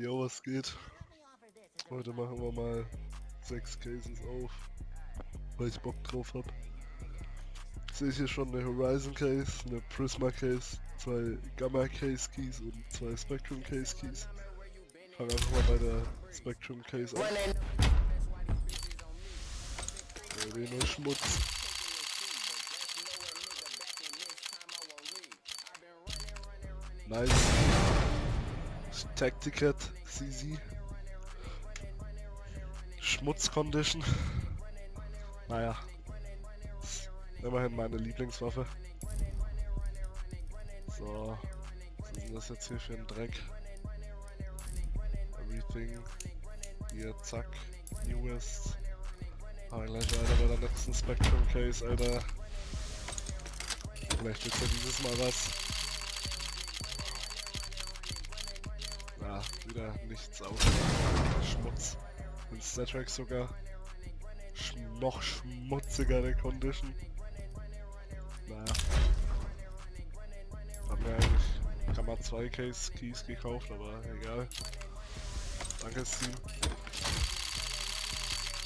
Jo, was geht? Heute machen wir mal sechs Cases auf, weil ich Bock drauf hab. Sehe ich hier schon eine Horizon Case, eine Prisma Case, zwei Gamma Case Keys und zwei Spectrum Case Keys. Fangen einfach mal bei der Spectrum Case an. Ja, den Schmutz. Nice. Tacticat CZ. Schmutzcondition. Naja. Immerhin meine Lieblingswaffe. So. Was ist denn das jetzt hier für ein Dreck? Everything. Hier, zack. Newest. Ah, gleich weiter bei der letzten Spectrum Case, Alter. Vielleicht wird's ja dieses Mal was. Wieder nichts auf. Schmutz. Und Statrack sogar sch noch schmutzigere Condition. Naja. Haben wir eigentlich Kammer 2 Case Keys gekauft, aber egal. Danke Steam.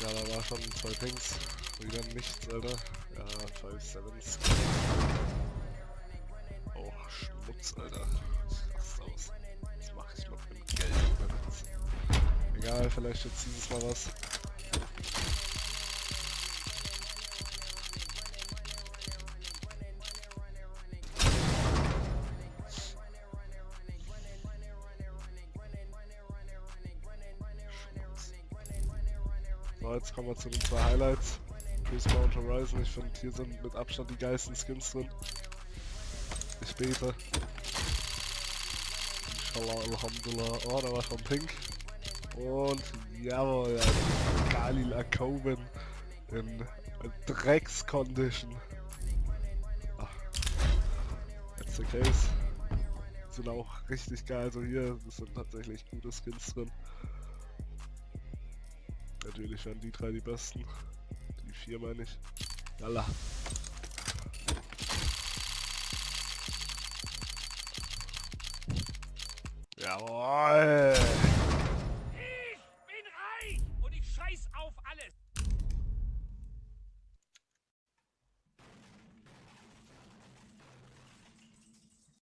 Ja, da war schon zwei Pings. Wieder nichts, Alter. Ja, 5 Sevens. Oh, Schmutz, Alter. Egal, vielleicht jetzt dieses Mal was. So, jetzt kommen wir zu den zwei Highlights. Prisma und Horizon. Ich finde, hier sind mit Abstand die geilsten Skins drin. Ich bete. Inshallah, Alhamdulillah. Oh, da war schon pink. Und jawohl, Galil Akoben in Dreckscondition. Jetzt der Case. Sind auch richtig geil. Also hier sind tatsächlich gute Skins drin. Natürlich werden die drei die besten. Die vier meine ich. Yalla. Jawohl! Morales.